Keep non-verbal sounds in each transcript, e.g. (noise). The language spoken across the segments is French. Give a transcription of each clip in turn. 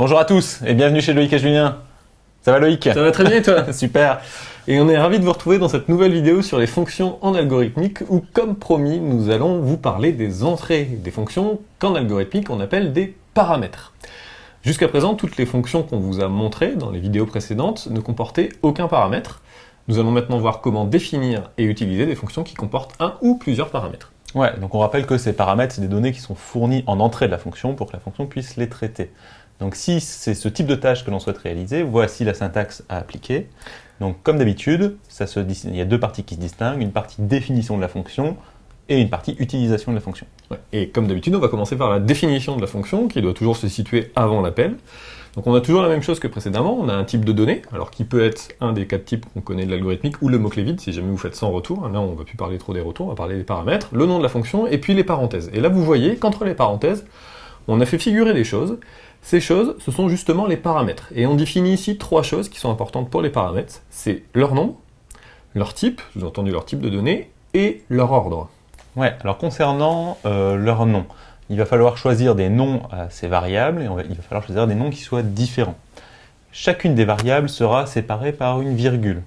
Bonjour à tous et bienvenue chez Loïc et Julien. Ça va Loïc? Ça va très bien et toi? (laughs) Super Et on est ravis de vous retrouver dans cette nouvelle vidéo sur les fonctions en algorithmique où, comme promis, nous allons vous parler des entrées des fonctions qu'en algorithmique on appelle des paramètres. Jusqu'à présent, toutes les fonctions qu'on vous a montrées dans les vidéos précédentes ne comportaient aucun paramètre. Nous allons maintenant voir comment définir et utiliser des fonctions qui comportent un ou plusieurs paramètres. Ouais, donc on rappelle que ces paramètres, c'est des données qui sont fournies en entrée de la fonction pour que la fonction puisse les traiter. Donc si c'est ce type de tâche que l'on souhaite réaliser, voici la syntaxe à appliquer. Donc comme d'habitude, il y a deux parties qui se distinguent, une partie définition de la fonction et une partie utilisation de la fonction. Et comme d'habitude, on va commencer par la définition de la fonction qui doit toujours se situer avant l'appel. Donc on a toujours la même chose que précédemment, on a un type de données, alors qui peut être un des quatre types qu'on connaît de l'algorithmique, ou le mot-clé vide, si jamais vous faites sans retour, là on va plus parler trop des retours, on va parler des paramètres, le nom de la fonction, et puis les parenthèses. Et là vous voyez qu'entre les parenthèses, on a fait figurer des choses, ces choses, ce sont justement les paramètres. Et on définit ici trois choses qui sont importantes pour les paramètres, c'est leur nombre, leur type, vous entendu leur type de données, et leur ordre. Ouais, alors concernant euh, leur nom, il va falloir choisir des noms à ces variables et il va falloir choisir des noms qui soient différents. Chacune des variables sera séparée par une virgule.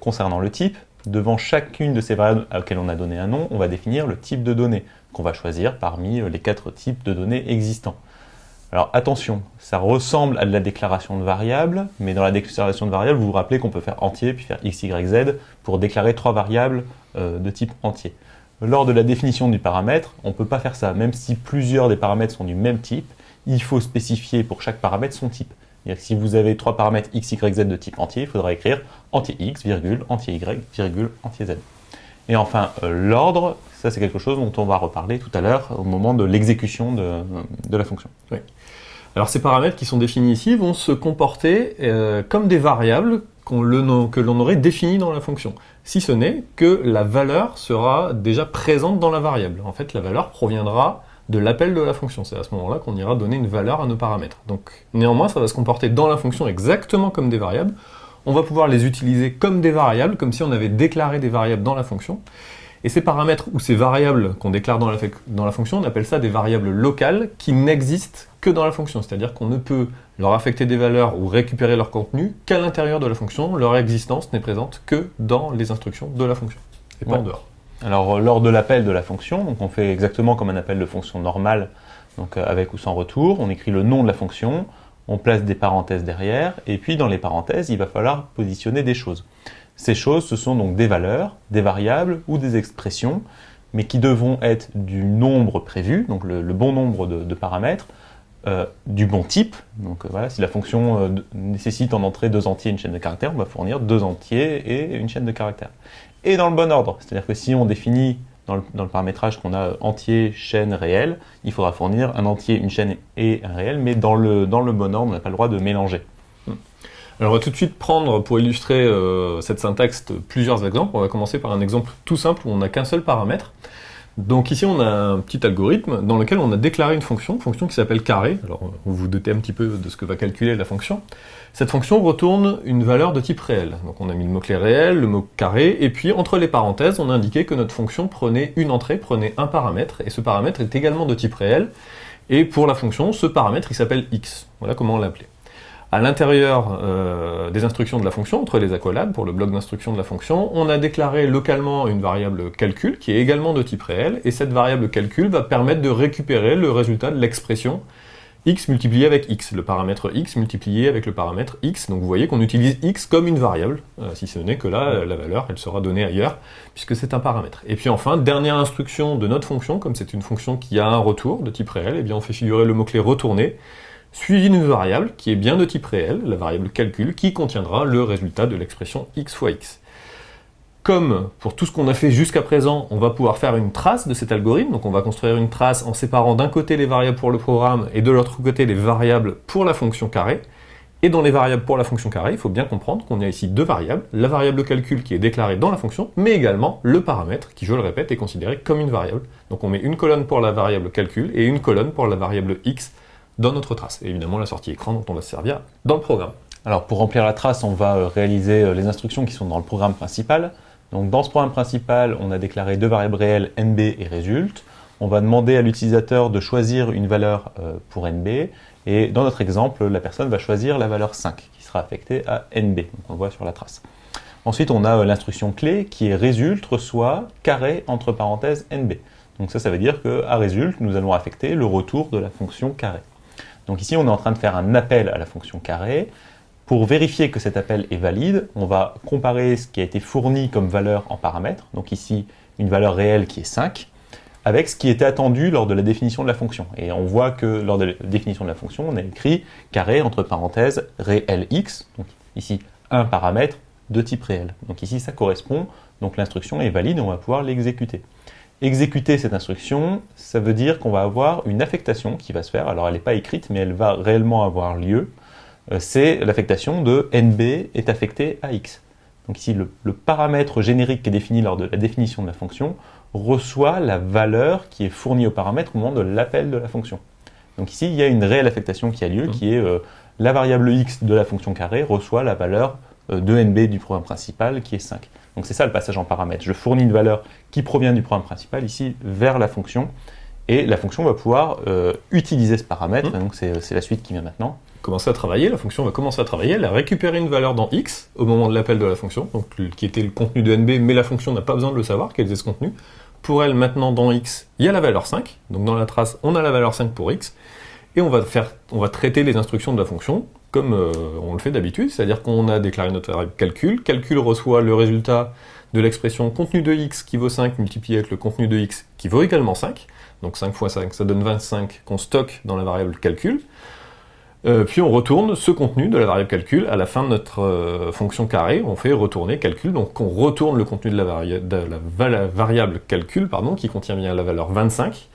Concernant le type, devant chacune de ces variables auxquelles on a donné un nom, on va définir le type de données qu'on va choisir parmi les quatre types de données existants. Alors attention, ça ressemble à de la déclaration de variables, mais dans la déclaration de variables, vous vous rappelez qu'on peut faire entier puis faire x, y, z pour déclarer trois variables euh, de type entier. Lors de la définition du paramètre, on ne peut pas faire ça. Même si plusieurs des paramètres sont du même type, il faut spécifier pour chaque paramètre son type. si vous avez trois paramètres x, y, z de type entier, il faudra écrire entier x, virgule, entier y, virgule, entier z. Et enfin, euh, l'ordre, ça c'est quelque chose dont on va reparler tout à l'heure au moment de l'exécution de, la fonction. Oui. Alors ces paramètres qui sont définis ici vont se comporter euh, comme des variables que l'on aurait définies dans la fonction si ce n'est que la valeur sera déjà présente dans la variable. En fait, la valeur proviendra de l'appel de la fonction. C'est à ce moment-là qu'on ira donner une valeur à nos paramètres. Donc néanmoins, ça va se comporter dans la fonction exactement comme des variables. On va pouvoir les utiliser comme des variables, comme si on avait déclaré des variables dans la fonction. Et ces paramètres ou ces variables qu'on déclare dans la, dans la, fonction, on appelle ça des variables locales qui n'existent que dans la fonction. C'est-à-dire qu'on ne peut leur affecter des valeurs ou récupérer leur contenu qu'à l'intérieur de la fonction. Leur existence n'est présente que dans les instructions de la fonction, et pas en dehors. Alors euh, lors de l'appel de la fonction, donc on fait exactement comme un appel de fonction normale, donc euh, avec ou sans retour, on écrit le nom de la fonction, on place des parenthèses derrière, et puis dans les parenthèses, il va falloir positionner des choses. Ces choses, ce sont donc des valeurs, des variables ou des expressions, mais qui devront être du nombre prévu, donc le, bon nombre de, paramètres, euh, du bon type. Donc euh, voilà, si la fonction euh, nécessite en entrée deux entiers et une chaîne de caractères, on va fournir deux entiers et une chaîne de caractères. Et dans le bon ordre, c'est-à-dire que si on définit dans le, paramétrage qu'on a entier, chaîne, réel, il faudra fournir un entier, une chaîne et un réel, mais dans le, dans le bon ordre, on n'a pas le droit de mélanger. Alors on va tout de suite prendre, pour illustrer euh, cette syntaxe, plusieurs exemples. On va commencer par un exemple tout simple où on n'a qu'un seul paramètre. Donc ici on a un petit algorithme dans lequel on a déclaré une fonction, une fonction qui s'appelle carré. Alors vous vous doutez un petit peu de ce que va calculer la fonction. Cette fonction retourne une valeur de type réel. Donc on a mis le mot-clé réel, le mot carré, et puis entre les parenthèses on a indiqué que notre fonction prenait une entrée, prenait un paramètre, et ce paramètre est également de type réel. Et pour la fonction, ce paramètre il s'appelle x. Voilà comment on l'appelait à l'intérieur euh, des instructions de la fonction, entre les accolades, pour le bloc d'instruction de la fonction, on a déclaré localement une variable calcul, qui est également de type réel, et cette variable calcul va permettre de récupérer le résultat de l'expression x multiplié avec x, le paramètre x multiplié avec le paramètre x. Donc vous voyez qu'on utilise x comme une variable, euh, si ce n'est que là, la valeur, elle sera donnée ailleurs, puisque c'est un paramètre. Et puis enfin, dernière instruction de notre fonction, comme c'est une fonction qui a un retour de type réel, eh bien on fait figurer le mot-clé retourner, suivi d'une variable qui est bien de type réel, la variable calcul, qui contiendra le résultat de l'expression x fois x. Comme pour tout ce qu'on a fait jusqu'à présent, on va pouvoir faire une trace de cet algorithme, donc on va construire une trace en séparant d'un côté les variables pour le programme et de l'autre côté les variables pour la fonction carré. Et dans les variables pour la fonction carré, il faut bien comprendre qu'on a ici deux variables, la variable calcul qui est déclarée dans la fonction, mais également le paramètre qui, je le répète, est considéré comme une variable. Donc on met une colonne pour la variable calcul et une colonne pour la variable x dans notre trace. Et évidemment, la sortie écran dont on va se servir dans le programme. Alors pour remplir la trace, on va euh, réaliser euh, les instructions qui sont dans le programme principal. Donc dans ce programme principal, on a déclaré deux variables réelles nb et résulte. on va demander à l'utilisateur de choisir une valeur euh, pour NB, et dans notre exemple, la personne va choisir la valeur 5, qui sera affectée à NB, donc on le voit sur la trace. Ensuite, on a l'instruction clé qui est résulte reçoit carré entre parenthèses NB. Donc ça, ça veut dire qu'à résulte, nous allons affecter le retour de la fonction carré. Donc ici, on est en train de faire un appel à la fonction carré. Pour vérifier que cet appel est valide, on va comparer ce qui a été fourni comme valeur en paramètres, donc ici une valeur réelle qui est 5, avec ce qui était attendu lors de la définition de la fonction. Et on voit que lors de la définition de la fonction, on a écrit carré entre parenthèses réel x, donc ici un paramètre de type réel. Donc ici ça correspond, donc l'instruction est valide et on va pouvoir l'exécuter. Exécuter cette instruction, ça veut dire qu'on va avoir une affectation qui va se faire, alors elle n'est pas écrite mais elle va réellement avoir lieu, euh, c'est l'affectation de NB est affecté à X. Donc ici, le, paramètre générique qui est défini lors de la définition de la fonction reçoit la valeur qui est fournie au paramètre au moment de l'appel de la fonction. Donc ici, il y a une réelle affectation qui a lieu, mmh. qui est euh, la variable x de la fonction carré reçoit la valeur euh, de nb du programme principal, qui est 5. Donc c'est ça le passage en paramètre. Je fournis une valeur qui provient du programme principal, ici, vers la fonction, et la fonction va pouvoir utiliser ce paramètre, mmh. donc c'est la suite qui vient maintenant commencer à travailler, la fonction va commencer à travailler, elle a récupéré une valeur dans x au moment de l'appel de la fonction, donc qui était le contenu de nb, mais la fonction n'a pas besoin de le savoir, quel est ce contenu. Pour elle, maintenant, dans x, il y a la valeur 5, donc dans la trace, on a la valeur 5 pour x, et on va, faire, on va traiter les instructions de la fonction comme euh, on le fait d'habitude, c'est-à-dire qu'on a déclaré notre variable calcul, calcul reçoit le résultat de l'expression contenu de x qui vaut 5 multiplié avec le contenu de x qui vaut également 5, donc 5 fois 5, ça donne 25 qu'on stocke dans la variable calcul. Euh, puis on retourne ce contenu de la variable calcul à la fin de notre euh, fonction carré, on fait retourner calcul, donc on retourne le contenu de la, variable calcul, pardon, qui contient bien la valeur 25,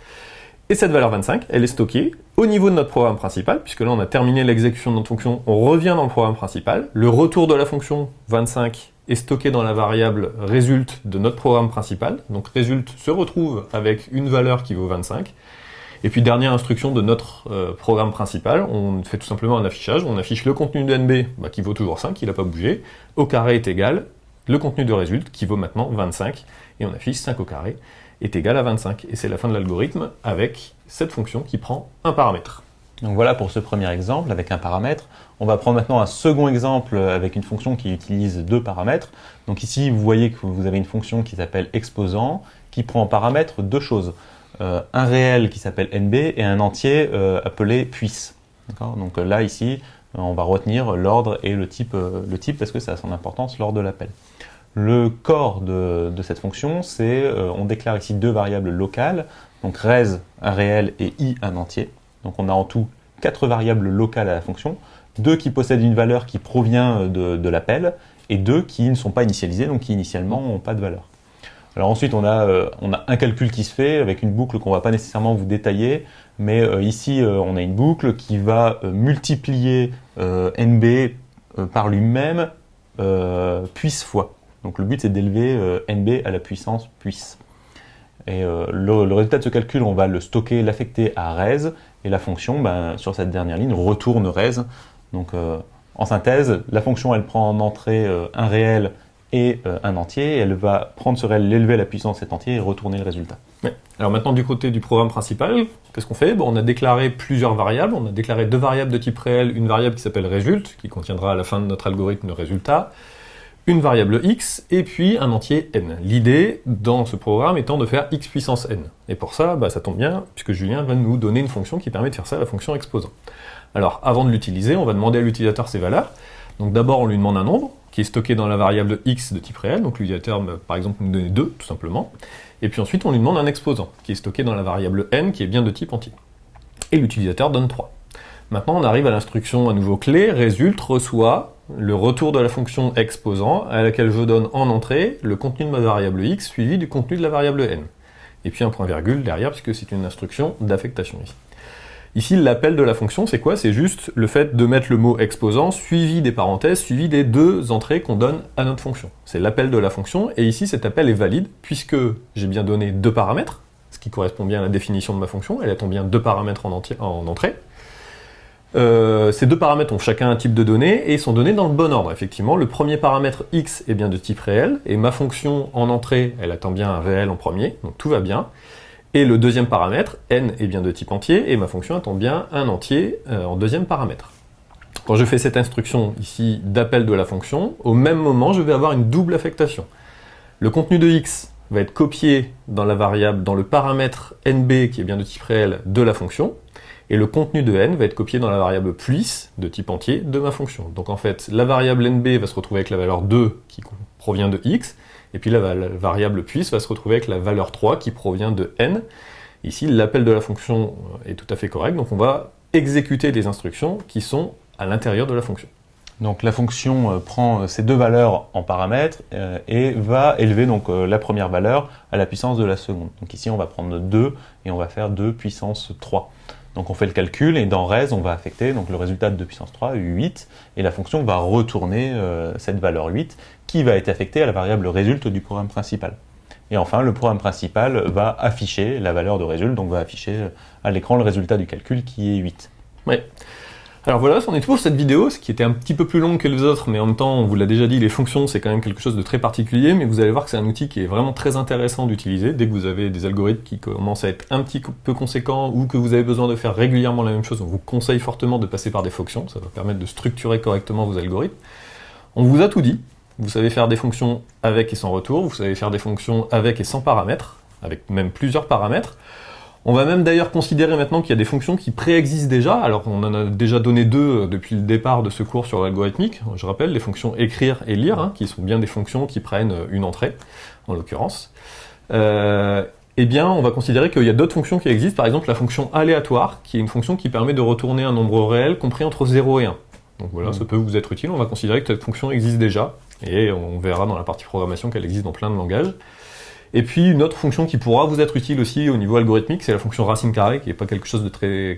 et cette valeur 25, elle est stockée au niveau de notre programme principal, puisque là on a terminé l'exécution de notre fonction, on revient dans le programme principal, le retour de la fonction 25 est stocké dans la variable résulte de notre programme principal, donc résulte se retrouve avec une valeur qui vaut 25, et puis dernière instruction de notre euh, programme principal, on fait tout simplement un affichage, on affiche le contenu de NB bah, qui vaut toujours 5, il n'a pas bougé, au carré est égal, le contenu de résulte qui vaut maintenant 25, et on affiche 5 au carré est égal à 25. Et c'est la fin de l'algorithme avec cette fonction qui prend un paramètre. Donc voilà pour ce premier exemple avec un paramètre. On va prendre maintenant un second exemple avec une fonction qui utilise deux paramètres. Donc ici, vous voyez que vous avez une fonction qui s'appelle exposant, qui prend en paramètre deux choses. Euh, un réel qui s'appelle nb et un entier euh, appelé puisse. Donc euh, là, ici, on va retenir l'ordre et le type, le type parce que ça a son importance lors de l'appel. Le corps de, cette fonction, c'est on déclare ici deux variables locales, donc res, un réel, et i, un entier. Donc on a en tout quatre variables locales à la fonction, deux qui possèdent une valeur qui provient de, de l'appel, et deux qui ne sont pas initialisées, donc qui initialement n'ont pas de valeur. Alors ensuite, on a, euh, on a un calcul qui se fait avec une boucle qu'on ne va pas nécessairement vous détailler, mais euh, ici, euh, on a une boucle qui va multiplier NB par lui-même puisse fois. Donc le but, c'est d'élever NB à la puissance puisse. Et le, résultat de ce calcul, on va le stocker, l'affecter à res, et la fonction, ben, sur cette dernière ligne, retourne res. Donc en synthèse, la fonction, elle prend en entrée un réel et euh, un entier, elle va prendre ce réel, l'élever à la puissance de cet entier et retourner le résultat. Alors maintenant du côté du programme principal, qu'est-ce qu'on fait? Bon, On a déclaré plusieurs variables, on a déclaré deux variables de type réel, une variable qui s'appelle résulte, qui contiendra à la fin de notre algorithme le résultat, une variable x, et puis un entier n. L'idée dans ce programme étant de faire x puissance n. Et pour ça, bah, ça tombe bien, puisque Julien va nous donner une fonction qui permet de faire ça, la fonction exposant. Alors avant de l'utiliser, on va demander à l'utilisateur ses valeurs. Donc d'abord on lui demande un nombre, qui est stocké dans la variable x de type réel, donc l'utilisateur par exemple nous donner 2 tout simplement, et puis ensuite on lui demande un exposant, qui est stocké dans la variable n, qui est bien de type entier. Et l'utilisateur donne 3. Maintenant on arrive à l'instruction à nouveau clé, résulte, reçoit le retour de la fonction exposant, à laquelle je donne en entrée le contenu de ma variable x, suivi du contenu de la variable n. Et puis un point virgule derrière, puisque c'est une instruction d'affectation ici. Ici, l'appel de la fonction, c'est quoi? C'est juste le fait de mettre le mot exposant suivi des parenthèses, suivi des deux entrées qu'on donne à notre fonction. C'est l'appel de la fonction, et ici, cet appel est valide, puisque j'ai bien donné deux paramètres, ce qui correspond bien à la définition de ma fonction, elle attend bien deux paramètres en, en entrée. Euh, ces deux paramètres ont chacun un type de données et sont donnés dans le bon ordre. Effectivement, le premier paramètre x est bien de type réel, et ma fonction en entrée, elle attend bien un réel en premier, donc tout va bien. Et le deuxième paramètre, n est bien de type entier, et ma fonction attend bien un entier euh, en deuxième paramètre. Quand je fais cette instruction ici d'appel de la fonction, au même moment, je vais avoir une double affectation. Le contenu de x va être copié dans la variable, dans le paramètre nb, qui est bien de type réel, de la fonction, et le contenu de n va être copié dans la variable plus, de type entier, de ma fonction. Donc en fait, la variable nb va se retrouver avec la valeur 2, qui provient de x, et puis la variable puis va se retrouver avec la valeur 3, qui provient de n. Ici, l'appel de la fonction est tout à fait correct, donc on va exécuter des instructions qui sont à l'intérieur de la fonction. Donc la fonction euh, prend euh, ces deux valeurs en paramètres euh, et va élever donc la première valeur à la puissance de la seconde. Donc ici on va prendre 2 et on va faire 2 puissance 3. Donc on fait le calcul et dans res on va affecter donc le résultat de 2 puissance 3, 8, et la fonction va retourner cette valeur 8 qui va être affectée à la variable résulte du programme principal. Et enfin, le programme principal va afficher la valeur de résulte, donc va afficher à l'écran le résultat du calcul qui est 8. Ouais. Alors voilà, c'en est tout pour cette vidéo, ce qui était un petit peu plus longue que les autres, mais en même temps, on vous l'a déjà dit, les fonctions, c'est quand même quelque chose de très particulier, mais vous allez voir que c'est un outil qui est vraiment très intéressant d'utiliser dès que vous avez des algorithmes qui commencent à être un petit peu conséquents ou que vous avez besoin de faire régulièrement la même chose. On vous conseille fortement de passer par des fonctions, ça va permettre de structurer correctement vos algorithmes. On vous a tout dit, vous savez faire des fonctions avec et sans retour, vous savez faire des fonctions avec et sans paramètres, avec même plusieurs paramètres. On va même d'ailleurs considérer maintenant qu'il y a des fonctions qui préexistent déjà. Alors on en a déjà donné deux euh, depuis le départ de ce cours sur l'algorithmique. Je rappelle les fonctions écrire et lire, hein, qui sont bien des fonctions qui prennent euh, une entrée, en l'occurrence. Euh, eh bien, on va considérer qu'il y a d'autres fonctions qui existent, par exemple la fonction aléatoire, qui est une fonction qui permet de retourner un nombre réel compris entre 0 et 1. Donc voilà, ça peut vous être utile, on va considérer que cette fonction existe déjà, et on verra dans la partie programmation qu'elle existe dans plein de langages. Et puis une autre fonction qui pourra vous être utile aussi au niveau algorithmique, c'est la fonction racine carrée, qui n'est pas quelque chose de très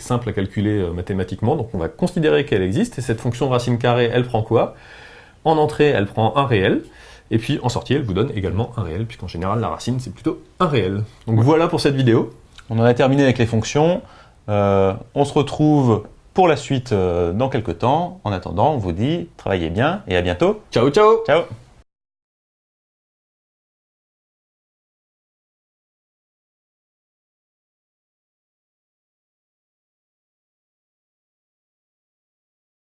simple à calculer euh, mathématiquement. Donc on va considérer qu'elle existe, et cette fonction racine carrée, elle prend quoi? En entrée, elle prend un réel, et puis en sortie, elle vous donne également un réel, puisqu'en général, la racine, c'est plutôt un réel. Donc voilà pour cette vidéo. On en a terminé avec les fonctions. Euh, on se retrouve pour la suite euh, dans quelques temps. En attendant, on vous dit, travaillez bien, et à bientôt. Ciao, ciao Ciao